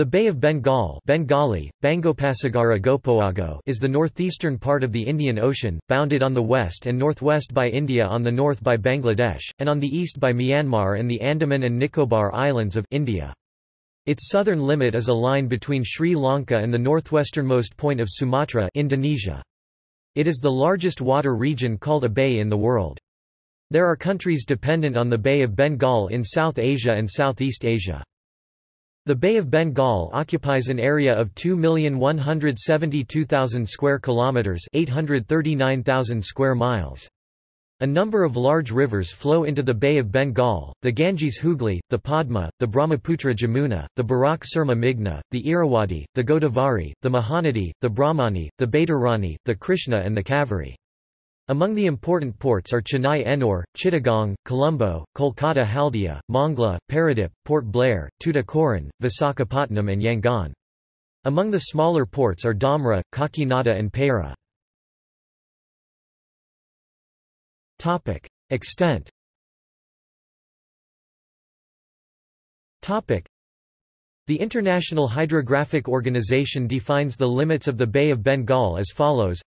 The Bay of Bengal Bengali, Gopoago is the northeastern part of the Indian Ocean, bounded on the west and northwest by India on the north by Bangladesh, and on the east by Myanmar and the Andaman and Nicobar Islands of India. Its southern limit is a line between Sri Lanka and the northwesternmost point of Sumatra Indonesia. It is the largest water region called a bay in the world. There are countries dependent on the Bay of Bengal in South Asia and Southeast Asia. The Bay of Bengal occupies an area of 2,172,000 square kilometers, 839,000 square miles. A number of large rivers flow into the Bay of Bengal, the Ganges Hooghly, the Padma, the Brahmaputra Jamuna, the Barak Surma Meghna, the Irrawaddy, the Godavari, the Mahanadi, the Brahmani, the Baitarani, the Krishna and the Kaveri. Among the important ports are Chennai Ennore, Chittagong, Colombo, Kolkata Haldia, Mongla, Paradip, Port Blair, Tuticorin, Visakhapatnam and Yangon. Among the smaller ports are Dhamra, Kakinada and Payra. Extent the International Hydrographic Organization defines the limits of the Bay of Bengal as follows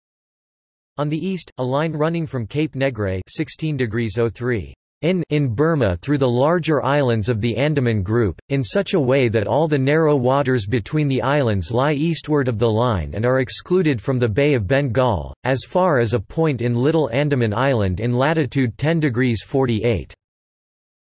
on the east, a line running from Cape Negrais 16 degrees 03 in, in Burma through the larger islands of the Andaman Group, in such a way that all the narrow waters between the islands lie eastward of the line and are excluded from the Bay of Bengal, as far as a point in Little Andaman Island in latitude 10 degrees 48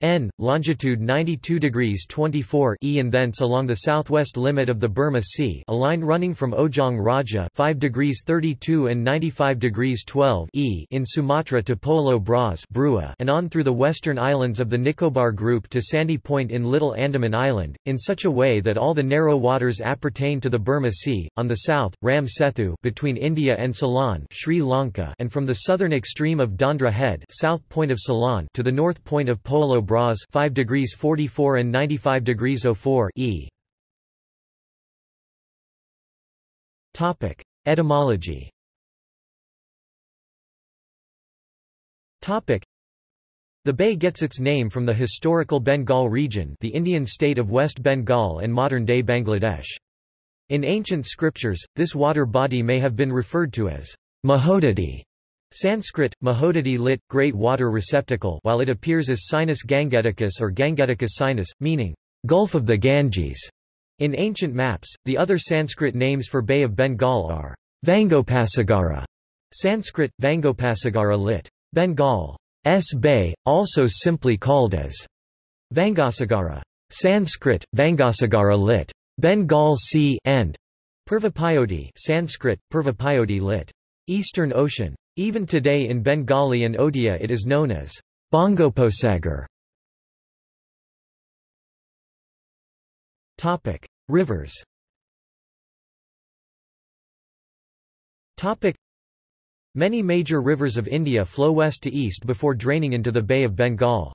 N, longitude 92 degrees 24 E and thence along the southwest limit of the Burma Sea a line running from Ojong Raja 5 degrees 32 and 95 degrees 12 E in Sumatra to Polo Bras Brua and on through the western islands of the Nicobar Group to Sandy Point in Little Andaman Island, in such a way that all the narrow waters appertain to the Burma Sea, on the south, Ram Sethu between India and Ceylon Sri Lanka and from the southern extreme of Dondra Head south point of Ceylon to the north point of Polo Bras Bras 5 degrees 44 and 95 degrees 04 E. Topic: Etymology. Topic: The bay gets its name from the historical Bengal region, the Indian state of West Bengal and modern-day Bangladesh. In ancient scriptures, this water body may have been referred to as Mahodadi, Sanskrit, Mahodadi lit, great water receptacle while it appears as Sinus Gangeticus or Gangeticus Sinus, meaning, Gulf of the Ganges. In ancient maps, the other Sanskrit names for Bay of Bengal are Vangopasagara, Sanskrit, Vangopasagara lit. Bengal. S Bay, also simply called as Vangasagara. Sanskrit, Vangasagara lit. Bengal Sea and Purvapayodi Sanskrit, Purvapayodi lit. Eastern Ocean. Even today in Bengali and Odia it is known as Bongoposagar. Topic: Rivers. Topic: Many major rivers of India flow west to east before draining into the Bay of Bengal.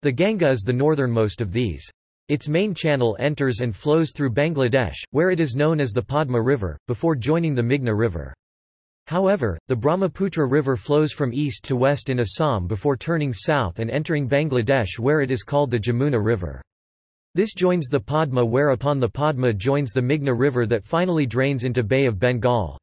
The Ganga is the northernmost of these. Its main channel enters and flows through Bangladesh, where it is known as the Padma River, before joining the Meghna River. However, the Brahmaputra River flows from east to west in Assam before turning south and entering Bangladesh where it is called the Jamuna River. This joins the Padma whereupon the Padma joins the Meghna River that finally drains into Bay of Bengal.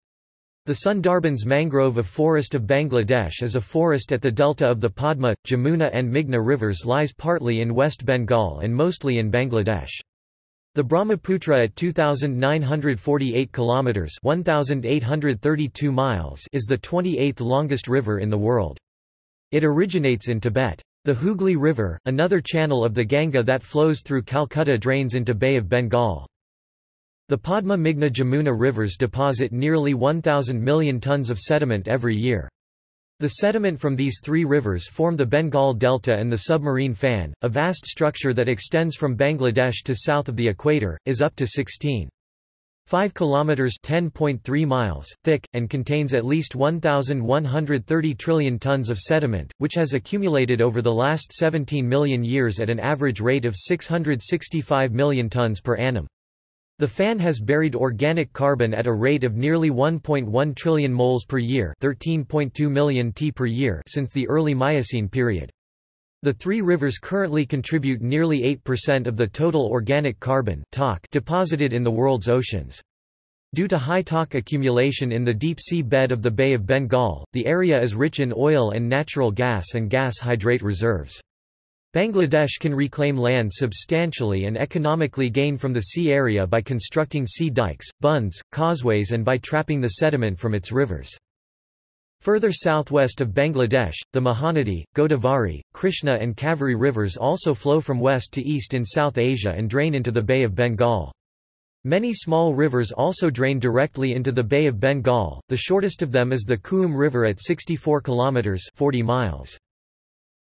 The Sundarbans mangrove of forest of Bangladesh is a forest at the delta of the Padma, Jamuna and Meghna rivers lies partly in West Bengal and mostly in Bangladesh. The Brahmaputra at 2948 kilometers, 1832 miles is the 28th longest river in the world. It originates in Tibet. The Hooghly River, another channel of the Ganga that flows through Calcutta drains into Bay of Bengal. The Padma Meghna Jamuna rivers deposit nearly 1,000 million tons of sediment every year. The sediment from these three rivers form the Bengal Delta and the submarine fan, a vast structure that extends from Bangladesh to south of the equator, is up to 16. 5 kilometers 10.3 miles thick and contains at least 1130 trillion tons of sediment which has accumulated over the last 17 million years at an average rate of 665 million tons per annum the fan has buried organic carbon at a rate of nearly 1.1 trillion moles per year 13.2 million t per year since the early Miocene period. The three rivers currently contribute nearly 8% of the total organic carbon deposited in the world's oceans. Due to high TOC accumulation in the deep sea bed of the Bay of Bengal, the area is rich in oil and natural gas and gas hydrate reserves. Bangladesh can reclaim land substantially and economically gain from the sea area by constructing sea dikes, bunds, causeways and by trapping the sediment from its rivers. Further southwest of Bangladesh, the Mahanadi, Godavari, Krishna and Kaveri rivers also flow from west to east in South Asia and drain into the Bay of Bengal. Many small rivers also drain directly into the Bay of Bengal, the shortest of them is the Cooum River at 64 kilometers 40 miles.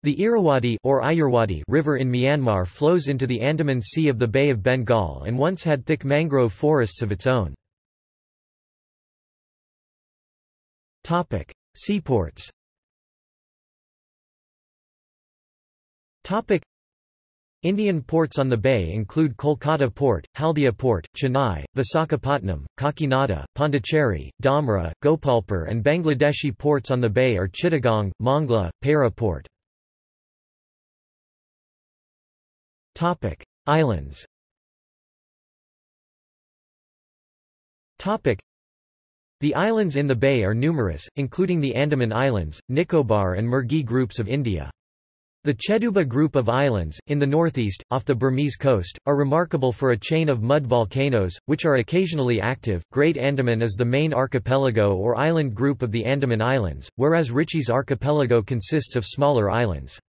The Irrawaddy or Ayeyarwady river in Myanmar flows into the Andaman Sea of the Bay of Bengal and once had thick mangrove forests of its own. Topic: Seaports. Topic: Indian ports on the bay include Kolkata Port, Haldia Port, Chennai, Visakhapatnam, Kakinada, Pondicherry, Dhamra, Gopalpur and Bangladeshi ports on the bay are Chittagong, Mongla, Payra Port. Topic: Islands. Topic: the islands in the bay are numerous, including the Andaman Islands, Nicobar and Mergui groups of India. The Cheduba group of islands, in the northeast, off the Burmese coast, are remarkable for a chain of mud volcanoes, which are occasionally active. Great Andaman is the main archipelago or island group of the Andaman Islands, whereas Ritchie's archipelago consists of smaller islands.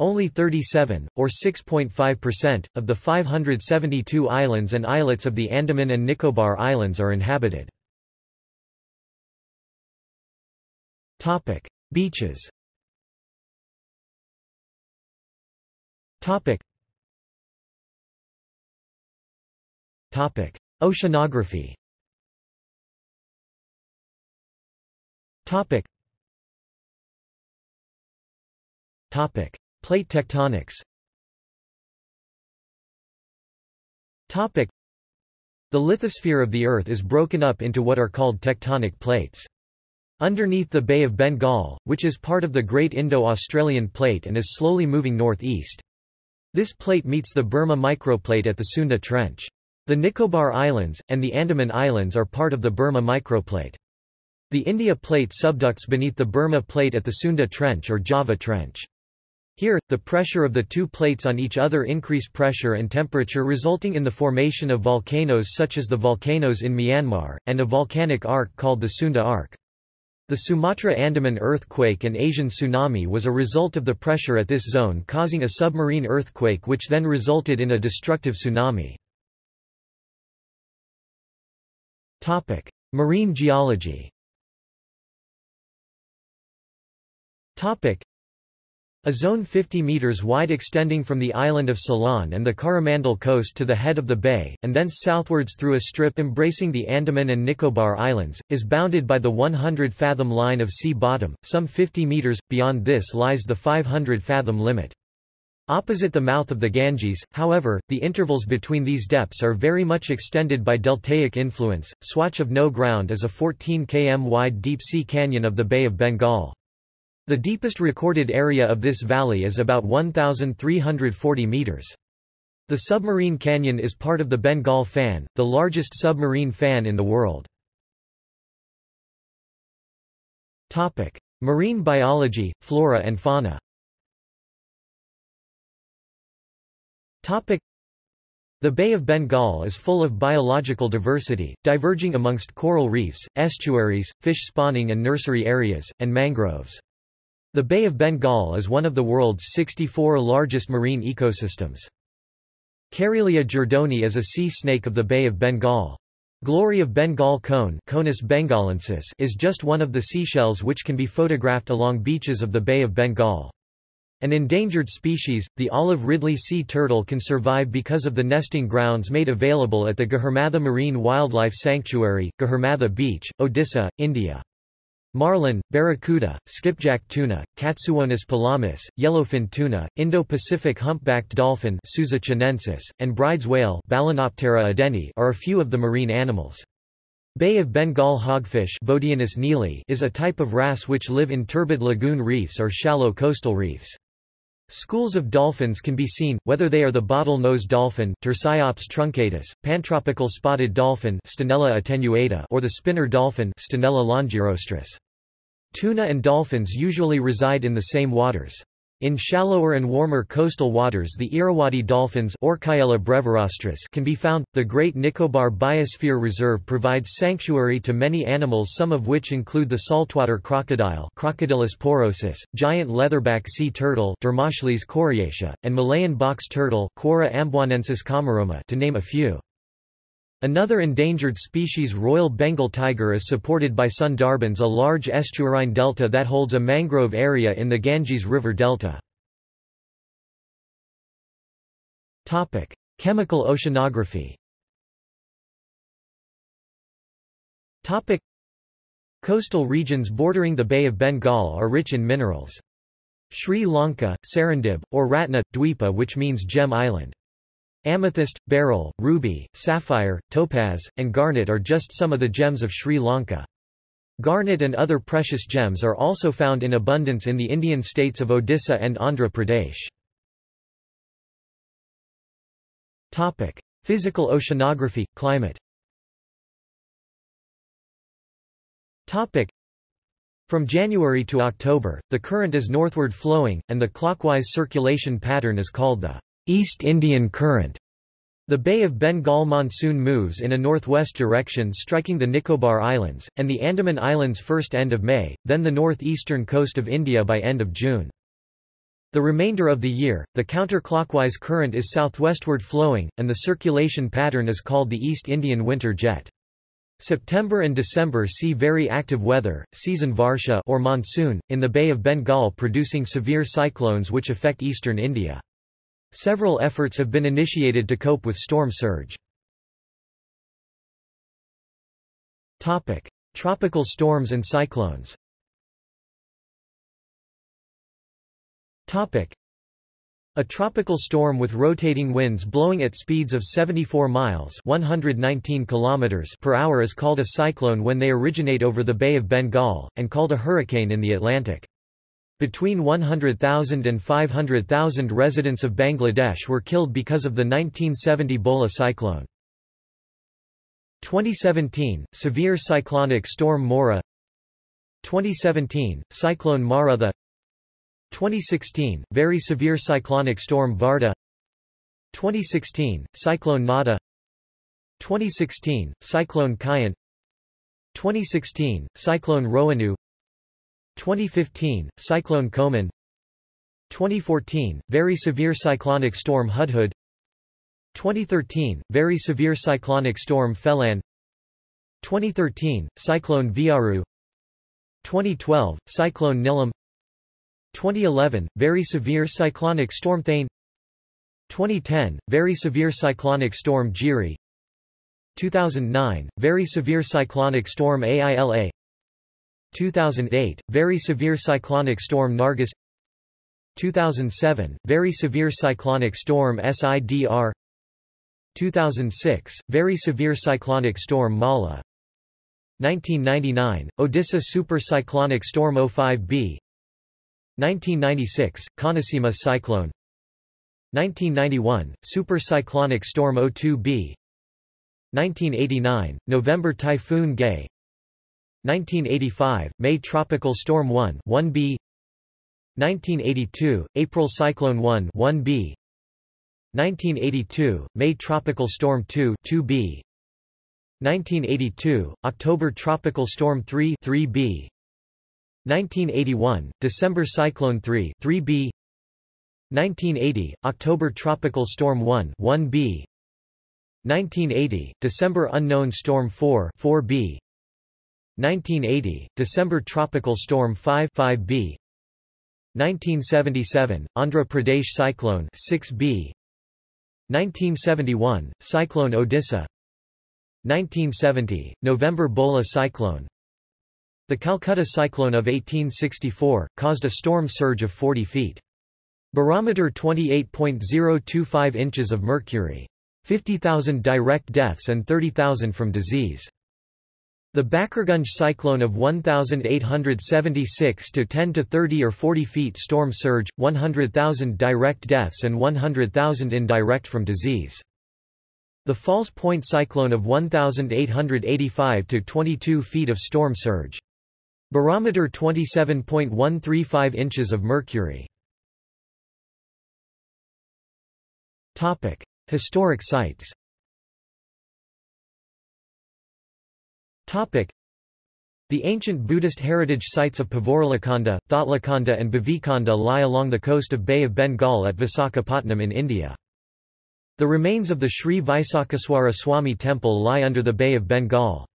Only 37, or 6.5%, of the 572 islands and islets of the Andaman and Nicobar Islands are inhabited. Topic: Beaches. Topic. Topic: Oceanography. Topic. Topic: Plate tectonics. Topic. The lithosphere of the Earth is broken up into what are called tectonic plates. Underneath the Bay of Bengal, which is part of the Great Indo-Australian Plate and is slowly moving northeast. This plate meets the Burma microplate at the Sunda Trench. The Nicobar Islands, and the Andaman Islands are part of the Burma microplate. The India Plate subducts beneath the Burma Plate at the Sunda Trench or Java Trench. Here, the pressure of the two plates on each other increase pressure and temperature resulting in the formation of volcanoes such as the volcanoes in Myanmar, and a volcanic arc called the Sunda Arc. The Sumatra-Andaman earthquake and Asian tsunami was a result of the pressure at this zone causing a submarine earthquake which then resulted in a destructive tsunami. Marine geology a zone 50 metres wide extending from the island of Ceylon and the Coromandel coast to the head of the bay, and thence southwards through a strip embracing the Andaman and Nicobar Islands, is bounded by the 100-fathom line of sea bottom, some 50 metres, beyond this lies the 500-fathom limit. Opposite the mouth of the Ganges, however, the intervals between these depths are very much extended by deltaic influence. Swatch of No Ground is a 14 km wide deep-sea canyon of the Bay of Bengal. The deepest recorded area of this valley is about 1,340 meters. The submarine canyon is part of the Bengal fan, the largest submarine fan in the world. Topic: Marine biology, flora and fauna. Topic: the Bay of Bengal is full of biological diversity, diverging amongst coral reefs, estuaries, fish spawning and nursery areas, and mangroves. The Bay of Bengal is one of the world's 64 largest marine ecosystems. Caerulea jordoni is a sea snake of the Bay of Bengal. Glory of Bengal cone Conus bengalensis is just one of the seashells which can be photographed along beaches of the Bay of Bengal. An endangered species, the olive ridley sea turtle can survive because of the nesting grounds made available at the Gahirmatha Marine Wildlife Sanctuary, Gahirmatha Beach, Odisha, India. Marlin, barracuda, skipjack tuna, Katsuwonus pelamis, yellowfin tuna, Indo-Pacific humpbacked dolphin and Bryde's whale are a few of the marine animals. Bay of Bengal hogfish is a type of wrasse which live in turbid lagoon reefs or shallow coastal reefs. Schools of dolphins can be seen, whether they are the bottle-nosed dolphin Tursiops truncatus, pantropical spotted dolphin Stenella attenuata or the spinner dolphin Stenella longirostris. Tuna and dolphins usually reside in the same waters. In shallower and warmer coastal waters the Irrawaddy dolphins can be found. The Great Nicobar Biosphere Reserve provides sanctuary to many animals some of which include the saltwater crocodile Crocodylus porosus, giant leatherback sea turtle coriacea, and Malayan box turtle amboinensis to name a few. Another endangered species Royal Bengal tiger is supported by Sundarbans a large estuarine delta that holds a mangrove area in the Ganges River delta. Chemical oceanography Coastal regions bordering the Bay of Bengal are rich in minerals. Sri Lanka, Serendib, or Ratna, Dweepa which means gem island. Amethyst, beryl, ruby, sapphire, topaz, and garnet are just some of the gems of Sri Lanka. Garnet and other precious gems are also found in abundance in the Indian states of Odisha and Andhra Pradesh. Physical oceanography, climate. Topic: From January to October, the current is northward flowing, and the clockwise circulation pattern is called the East Indian Current. The Bay of Bengal monsoon moves in a northwest direction striking the Nicobar Islands, and the Andaman Islands first end of May, then the northeastern coast of India by end of June. The remainder of the year, the counterclockwise current is southwestward flowing, and the circulation pattern is called the East Indian Winter Jet. September and December see very active weather, season Varsha or monsoon, in the Bay of Bengal producing severe cyclones which affect eastern India. Several efforts have been initiated to cope with storm surge. Topic: Tropical storms and cyclones. Topic: a tropical storm with rotating winds blowing at speeds of 74 miles 119 kilometers per hour is called a cyclone when they originate over the Bay of Bengal, and called a hurricane in the Atlantic. Between 100,000 and 500,000 residents of Bangladesh were killed because of the 1970 Bhola cyclone. 2017, severe cyclonic storm Mora. 2017, cyclone Marutha 2016, very severe cyclonic storm Varda. 2016, cyclone Nada. 2016, cyclone Kayan. 2016, cyclone Rohinu 2015, Cyclone Komen 2014, Very Severe Cyclonic Storm Hudhud. 2013, Very Severe Cyclonic Storm Phailin 2013, Cyclone Viaru. 2012, Cyclone Nilam. 2011, Very Severe Cyclonic Storm Thane. 2010, Very Severe Cyclonic Storm Jiri. 2009, Very Severe Cyclonic Storm Aila 2008, Very Severe Cyclonic Storm Nargis. 2007, Very Severe Cyclonic Storm SIDR 2006, Very Severe Cyclonic Storm Mala. 1999, Odisha super cyclonic Storm 05B 1996, Konaseema Cyclone. 1991, super cyclonic Storm 02B 1989, November Typhoon Gaye 1985, May Tropical Storm 1 1B 1982, April Cyclone 1 1B 1982, May Tropical Storm 2 2B 1982, October Tropical Storm 3 3B 1981, December Cyclone 3 3B 1980, October Tropical Storm 1 1B 1980, December Unknown Storm 4 4B 1980, December Tropical Storm 5 5B 1977, Andhra Pradesh Cyclone 6B 1971, Cyclone Odisha 1970, November Bhola Cyclone The Calcutta Cyclone of 1864, caused a storm surge of 40 feet. Barometer 28.025 inches of mercury. 50,000 direct deaths and 30,000 from disease. The Bakirganj cyclone of 1876 to 10 to 30 or 40 feet storm surge, 100,000 direct deaths and 100,000 indirect from disease. The False Point cyclone of 1885 to 22 feet of storm surge. Barometer 27.135 inches of mercury. Topic: Historic sites. Topic. The ancient Buddhist heritage sites of Pavaralakhanda, Thotlakonda and Bavikonda lie along the coast of Bay of Bengal at Visakhapatnam in India. The remains of the Sri Visakheswara Swami temple lie under the Bay of Bengal.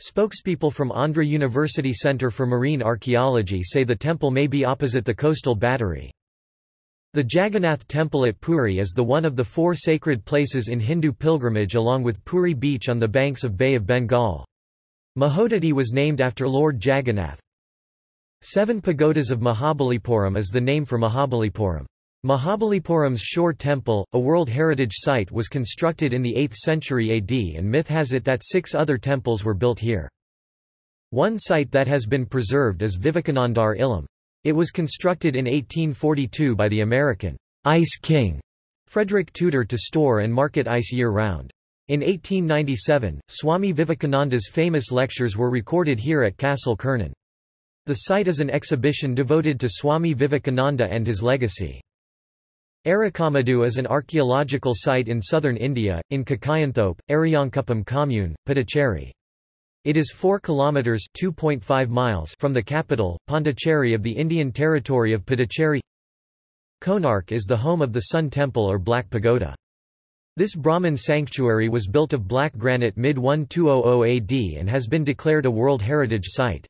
Spokespeople from Andhra University Centre for Marine Archaeology say the temple may be opposite the coastal battery. The Jagannath Temple at Puri is the one of the four sacred places in Hindu pilgrimage along with Puri Beach on the banks of Bay of Bengal. Mahodadi was named after Lord Jagannath. Seven Pagodas of Mahabalipuram is the name for Mahabalipuram. Mahabalipuram's shore temple, a World Heritage Site was constructed in the 8th century AD and myth has it that six other temples were built here. One site that has been preserved is Vivekanandar Ilam. It was constructed in 1842 by the American Ice King Frederick Tudor to store and market ice year-round. In 1897, Swami Vivekananda's famous lectures were recorded here at Castle Kernan. The site is an exhibition devoted to Swami Vivekananda and his legacy. Arikamedu is an archaeological site in southern India, in Kakayanthop, Ariyankuppam commune, Puducherry. It is 4 kilometers (2.5 miles) from the capital, Pondicherry of the Indian territory of Puducherry. Konark is the home of the Sun Temple or Black Pagoda. This Brahmin sanctuary was built of black granite mid-1200 AD and has been declared a World Heritage Site.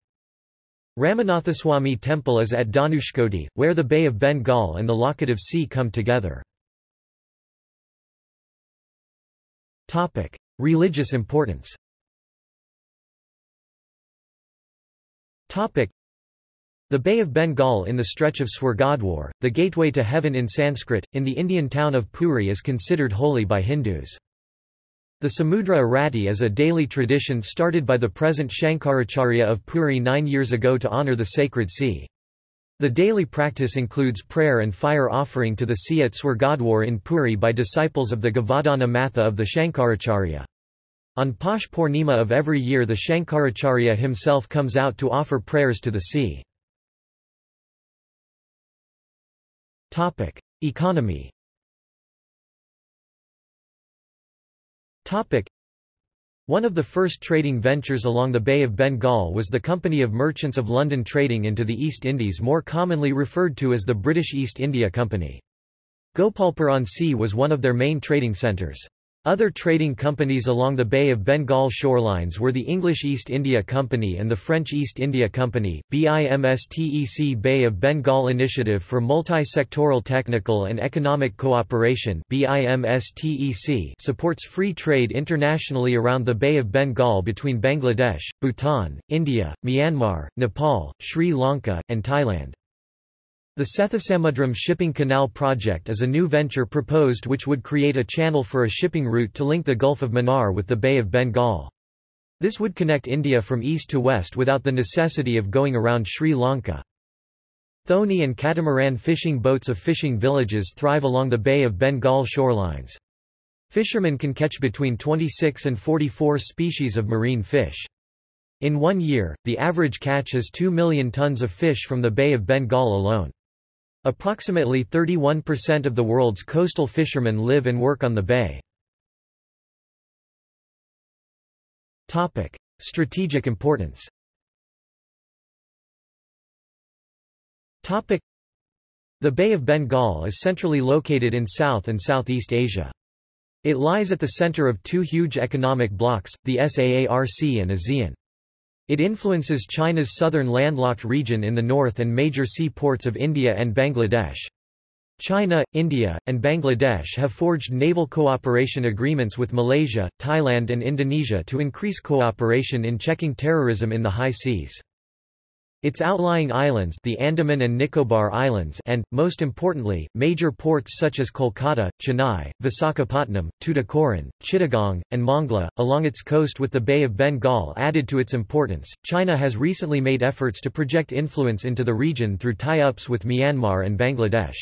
Ramanathaswamy Temple is at Dhanushkodi, where the Bay of Bengal and the Laccadive Sea come together. Religious importance the Bay of Bengal in the stretch of Swargadwar, the gateway to heaven in Sanskrit, in the Indian town of Puri is considered holy by Hindus. The Samudra Arati is a daily tradition started by the present Shankaracharya of Puri nine years ago to honor the sacred sea. The daily practice includes prayer and fire offering to the sea at Swargadwar in Puri by disciples of the Govardhana Matha of the Shankaracharya. On Posh Purnima of every year the Shankaracharya himself comes out to offer prayers to the sea. Topic: Economy. Topic: One of the first trading ventures along the Bay of Bengal was the Company of Merchants of London trading into the East Indies more commonly referred to as the British East India Company. Gopalpur on Sea was one of their main trading centres. Other trading companies along the Bay of Bengal shorelines were the English East India Company and the French East India Company. BIMSTEC Bay of Bengal Initiative for Multi-Sectoral Technical and Economic Cooperation supports free trade internationally around the Bay of Bengal between Bangladesh, Bhutan, India, Myanmar, Nepal, Sri Lanka, and Thailand. The Sethusamudram Shipping Canal project is a new venture proposed which would create a channel for a shipping route to link the Gulf of Mannar with the Bay of Bengal. This would connect India from east to west without the necessity of going around Sri Lanka. Thoni and catamaran fishing boats of fishing villages thrive along the Bay of Bengal shorelines. Fishermen can catch between 26 and 44 species of marine fish. In one year, the average catch is 2 million tons of fish from the Bay of Bengal alone. Approximately 31% of the world's coastal fishermen live and work on the bay. Topic: Strategic importance. Topic: The Bay of Bengal is centrally located in South and Southeast Asia. It lies at the center of two huge economic blocs, the SAARC and ASEAN. It influences China's southern landlocked region in the north and major seaports of India and Bangladesh. China, India, and Bangladesh have forged naval cooperation agreements with Malaysia, Thailand and Indonesia to increase cooperation in checking terrorism in the high seas. Its outlying islands the Andaman and Nicobar Islands and, most importantly, major ports such as Kolkata, Chennai, Visakhapatnam, Tuticorin, Chittagong, and Mongla, along its coast with the Bay of Bengal added to its importance. China has recently made efforts to project influence into the region through tie-ups with Myanmar and Bangladesh.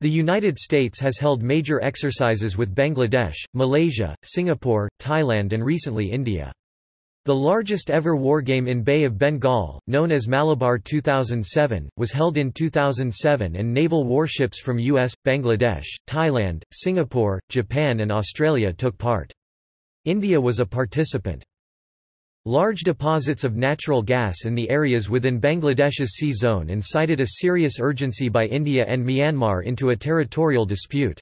The United States has held major exercises with Bangladesh, Malaysia, Singapore, Thailand and recently India. The largest ever wargame in Bay of Bengal, known as Malabar 2007, was held in 2007 and naval warships from US, Bangladesh, Thailand, Singapore, Japan and Australia took part. India was a participant. Large deposits of natural gas in the areas within Bangladesh's sea zone incited a serious urgency by India and Myanmar into a territorial dispute.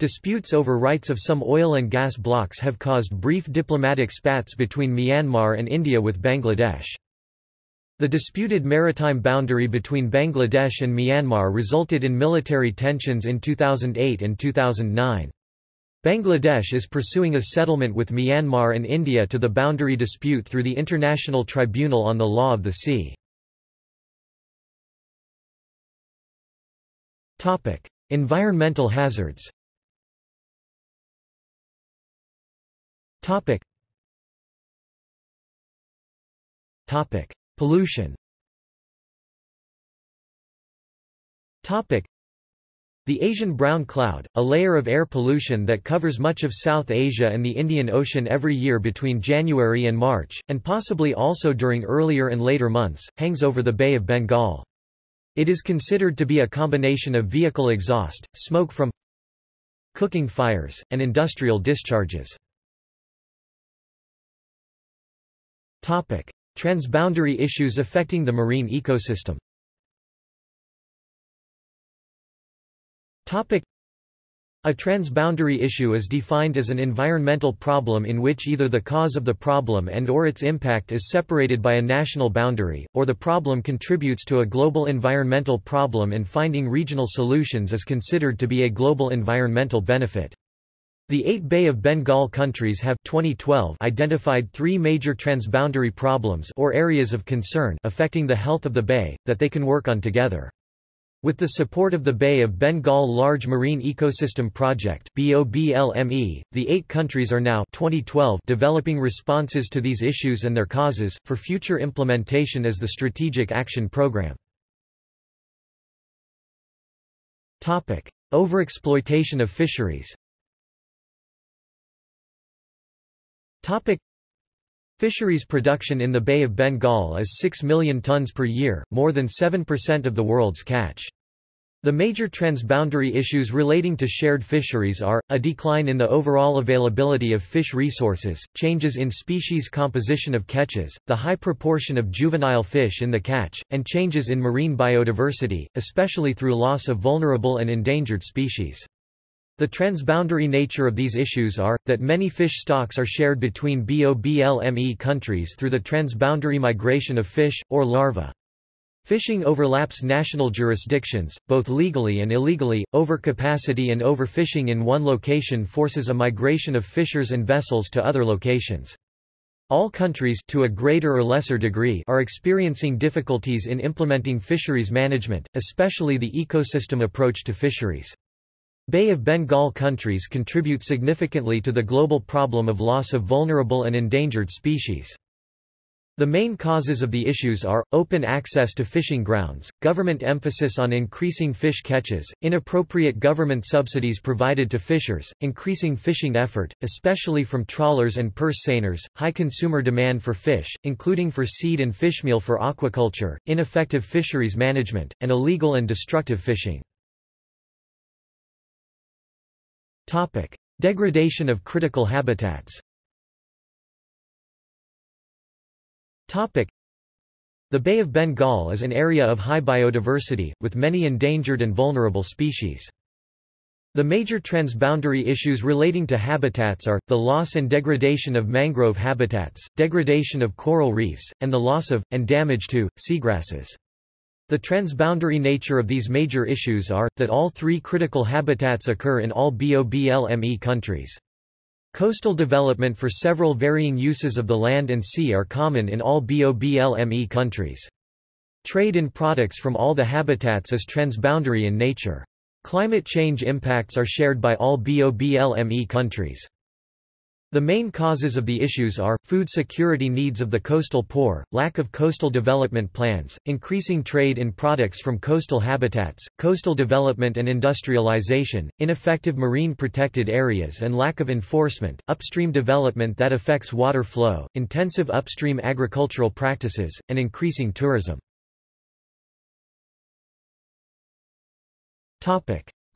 Disputes over rights of some oil and gas blocks have caused brief diplomatic spats between Myanmar and India with Bangladesh. The disputed maritime boundary between Bangladesh and Myanmar resulted in military tensions in 2008 and 2009. Bangladesh is pursuing a settlement with Myanmar and India to the boundary dispute through the International Tribunal on the Law of the Sea. Environmental hazards Topic. Topic. Pollution Topic. The Asian brown cloud, a layer of air pollution that covers much of South Asia and the Indian Ocean every year between January and March, and possibly also during earlier and later months, hangs over the Bay of Bengal. It is considered to be a combination of vehicle exhaust, smoke from cooking fires, and industrial discharges. Topic: Transboundary issues affecting the marine ecosystem. Topic: a transboundary issue is defined as an environmental problem in which either the cause of the problem and or its impact is separated by a national boundary, or the problem contributes to a global environmental problem and finding regional solutions is considered to be a global environmental benefit. The eight Bay of Bengal countries have 2012 identified three major transboundary problems or areas of concern affecting the health of the bay, that they can work on together. With the support of the Bay of Bengal Large Marine Ecosystem Project BOBLME, the eight countries are now 2012 developing responses to these issues and their causes, for future implementation as the Strategic Action Programme. Overexploitation of fisheries Topic Fisheries production in the Bay of Bengal is 6 million tons per year, more than 7% of the world's catch. The major transboundary issues relating to shared fisheries are, a decline in the overall availability of fish resources, changes in species composition of catches, the high proportion of juvenile fish in the catch, and changes in marine biodiversity, especially through loss of vulnerable and endangered species. The transboundary nature of these issues are, that many fish stocks are shared between BOBLME countries through the transboundary migration of fish, or larvae. Fishing overlaps national jurisdictions, both legally and illegally. Overcapacity and overfishing in one location forces a migration of fishers and vessels to other locations. All countries to a greater or lesser degree are experiencing difficulties in implementing fisheries management, especially the ecosystem approach to fisheries. Bay of Bengal countries contribute significantly to the global problem of loss of vulnerable and endangered species. The main causes of the issues are, open access to fishing grounds, government emphasis on increasing fish catches, inappropriate government subsidies provided to fishers, increasing fishing effort, especially from trawlers and purse seiners, high consumer demand for fish, including for seed and fishmeal for aquaculture, ineffective fisheries management, and illegal and destructive fishing. Topic. Degradation of critical habitats Topic. The Bay of Bengal is an area of high biodiversity, with many endangered and vulnerable species. The major transboundary issues relating to habitats are, the loss and degradation of mangrove habitats, degradation of coral reefs, and the loss of, and damage to, seagrasses. The transboundary nature of these major issues are, that all three critical habitats occur in all BOBLME countries. Coastal development for several varying uses of the land and sea are common in all BOBLME countries. Trade in products from all the habitats is transboundary in nature. Climate change impacts are shared by all BOBLME countries. The main causes of the issues are, food security needs of the coastal poor, lack of coastal development plans, increasing trade in products from coastal habitats, coastal development and industrialization, ineffective marine protected areas and lack of enforcement, upstream development that affects water flow, intensive upstream agricultural practices, and increasing tourism.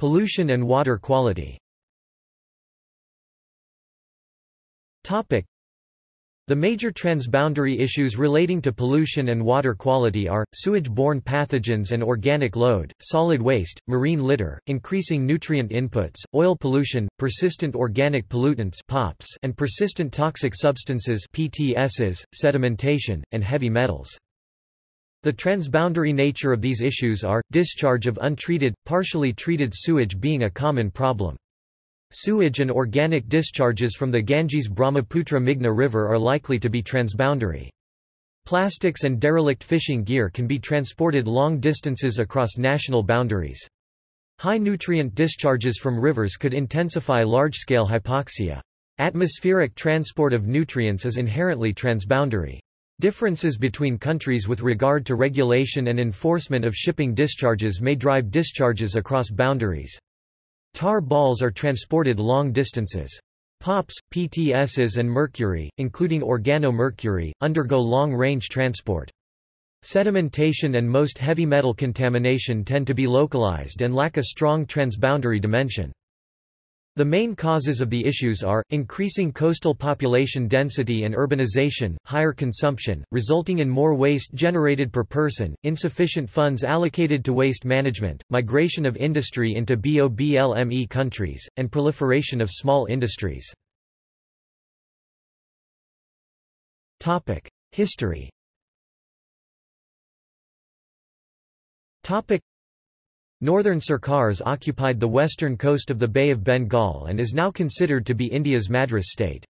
Pollution and water quality The major transboundary issues relating to pollution and water quality are, sewage-borne pathogens and organic load, solid waste, marine litter, increasing nutrient inputs, oil pollution, persistent organic pollutants POPs, and persistent toxic substances PTSs, sedimentation, and heavy metals. The transboundary nature of these issues are, discharge of untreated, partially treated sewage being a common problem. Sewage and organic discharges from the Ganges-Brahmaputra-Meghna River are likely to be transboundary. Plastics and derelict fishing gear can be transported long distances across national boundaries. High nutrient discharges from rivers could intensify large-scale hypoxia. Atmospheric transport of nutrients is inherently transboundary. Differences between countries with regard to regulation and enforcement of shipping discharges may drive discharges across boundaries. Tar balls are transported long distances. POPs, PTSs and mercury, including organomercury, undergo long-range transport. Sedimentation and most heavy metal contamination tend to be localized and lack a strong transboundary dimension. The main causes of the issues are, increasing coastal population density and urbanization, higher consumption, resulting in more waste generated per person, insufficient funds allocated to waste management, migration of industry into BOBLME countries, and proliferation of small industries. History Northern Sirkars occupied the western coast of the Bay of Bengal and is now considered to be India's Madras state.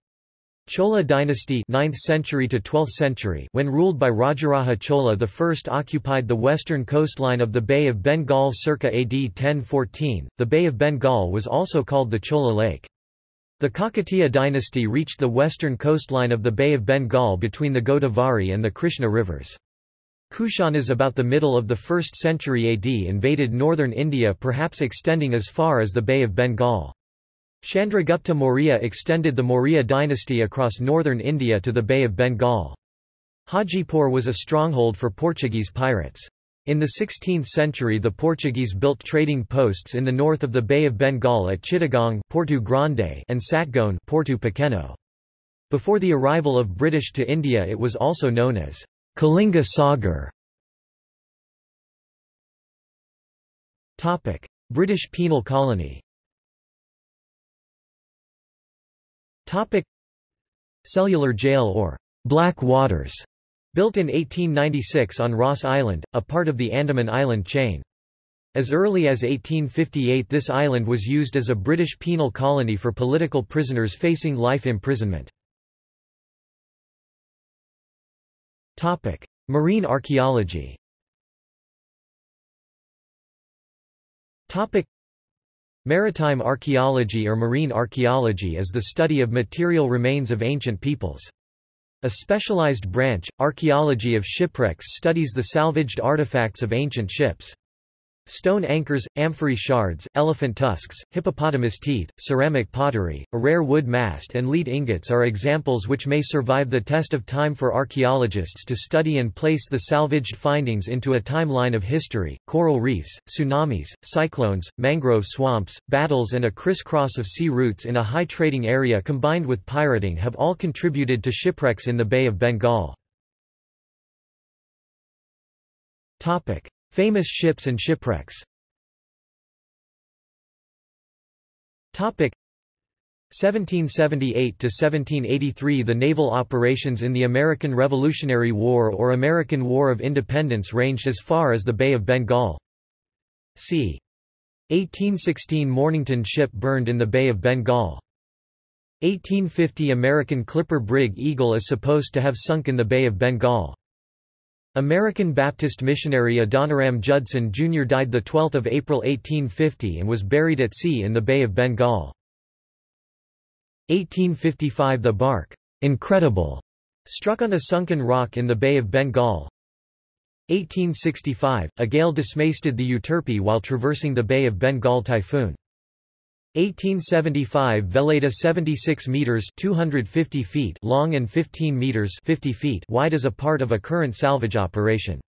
Chola dynasty 9th century to 12th century when ruled by Rajaraja Chola I occupied the western coastline of the Bay of Bengal circa AD 1014. The Bay of Bengal was also called the Chola Lake. The Kakatiya dynasty reached the western coastline of the Bay of Bengal between the Godavari and the Krishna rivers. Kushanas about the middle of the 1st century AD invaded northern India perhaps extending as far as the Bay of Bengal. Chandragupta Maurya extended the Maurya dynasty across northern India to the Bay of Bengal. Hajipur was a stronghold for Portuguese pirates. In the 16th century the Portuguese built trading posts in the north of the Bay of Bengal at Chittagong Porto Grande and Satgaon Porto Pequeno. Before the arrival of British to India it was also known as Kalinga Sagar Topic: British penal colony. Topic: Cellular jail or Black Waters, built in 1896 on Ross Island, a part of the Andaman Island chain. As early as 1858 this island was used as a British penal colony for political prisoners facing life imprisonment. Topic: Marine archaeology. Topic: Maritime archaeology or marine archaeology is the study of material remains of ancient peoples. A specialized branch, archaeology of shipwrecks studies the salvaged artifacts of ancient ships. Stone anchors, amphory shards, elephant tusks, hippopotamus teeth, ceramic pottery, a rare wood mast and lead ingots are examples which may survive the test of time for archaeologists to study and place the salvaged findings into a timeline of history. Coral reefs, tsunamis, cyclones, mangrove swamps, battles and a crisscross of sea routes in a high trading area combined with pirating have all contributed to shipwrecks in the Bay of Bengal. Topic. Famous ships and shipwrecks 1778–1783 The naval operations in the American Revolutionary War or American War of Independence ranged as far as the Bay of Bengal. c. 1816 Mornington ship burned in the Bay of Bengal. 1850 American clipper brig Eagle is supposed to have sunk in the Bay of Bengal. American Baptist missionary Adoniram Judson Jr. died 12 April 1850 and was buried at sea in the Bay of Bengal. 1855 The bark, incredible, struck on a sunken rock in the Bay of Bengal. 1865, a gale dismasted the Euterpe while traversing the Bay of Bengal typhoon. 1875 Veleta 76 meters 250 feet long and 15 meters 50 feet wide as a part of a current salvage operation.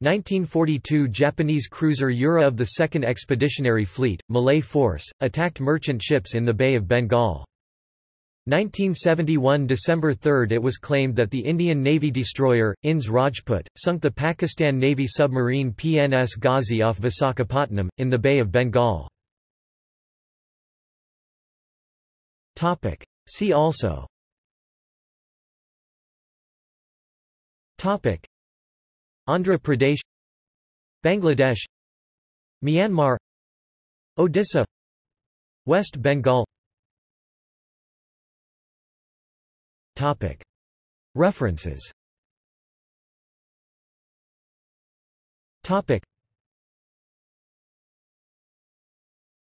1942 Japanese cruiser Yura of the 2nd Expeditionary Fleet, Malay Force, attacked merchant ships in the Bay of Bengal. 1971 December 3 it was claimed that the Indian Navy destroyer, INS Rajput, sunk the Pakistan Navy submarine PNS Ghazi off Visakhapatnam, in the Bay of Bengal. Topic. See also Topic. Andhra Pradesh Bangladesh Myanmar Odisha West Bengal Topic. References Topic.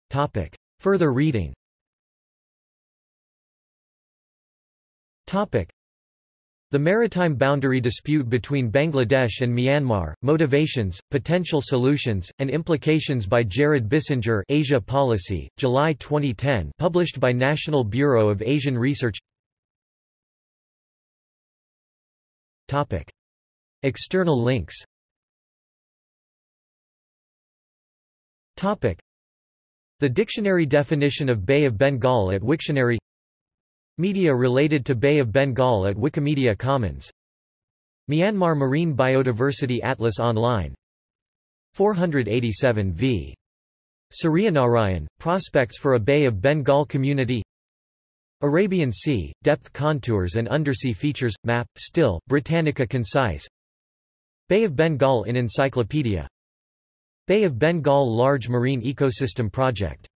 Topic. Further reading The maritime boundary dispute between Bangladesh and Myanmar, Motivations, Potential Solutions, and Implications by Jared Bissinger Asia Policy, July 2010 published by National Bureau of Asian Research Topic. External links Topic. The dictionary definition of Bay of Bengal at Wiktionary Media related to Bay of Bengal at Wikimedia Commons. Myanmar Marine Biodiversity Atlas Online. 487 v. Suryanarayan, Prospects for a Bay of Bengal Community. Arabian Sea, Depth Contours and Undersea Features, Map, Still, Britannica Concise. Bay of Bengal in Encyclopedia. Bay of Bengal Large Marine Ecosystem Project